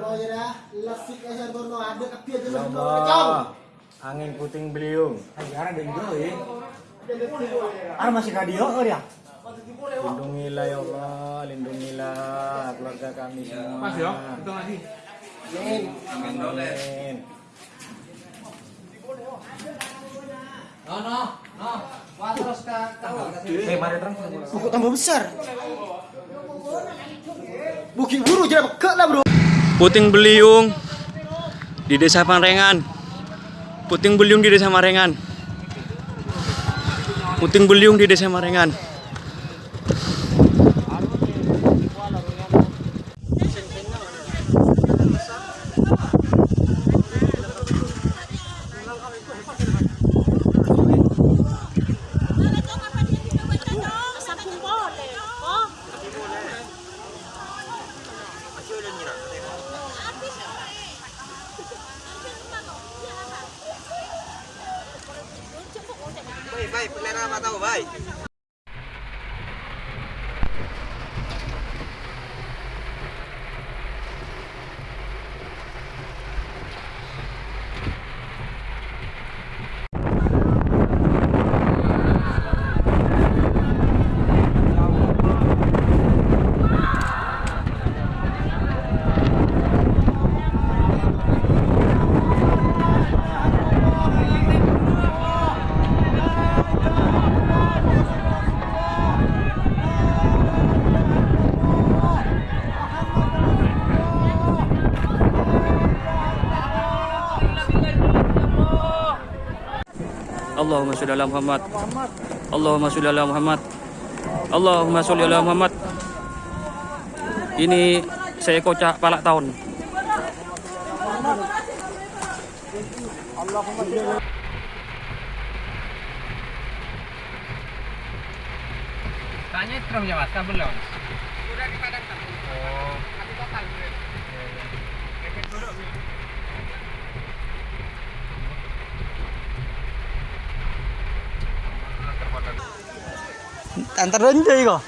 Ya aja ada tapi aja. Angin puting beliung. Sekarang ada juga ya. Ada masih radio oh ya. Lindungilah ya Allah, lindungilah keluarga kami semua. Mas ya, itu lagi. Amin. Amin. No, no, no. Wah, terus ke Eh, mari terang. Buku tambah besar. Bukit buru jadi pekak lah bro. Puting beliung di Desa Marengan. Puting beliung di Desa Marengan. Puting beliung di Desa Marengan. ভাই player বাতাও ভাই। Allahumma sholli ala Muhammad. Allahumma sholli ala Muhammad. Allahumma sholli ala Muhammad. Ini seekor cak palak tahun. Tanya terus ya mas, anh ta đến đi rồi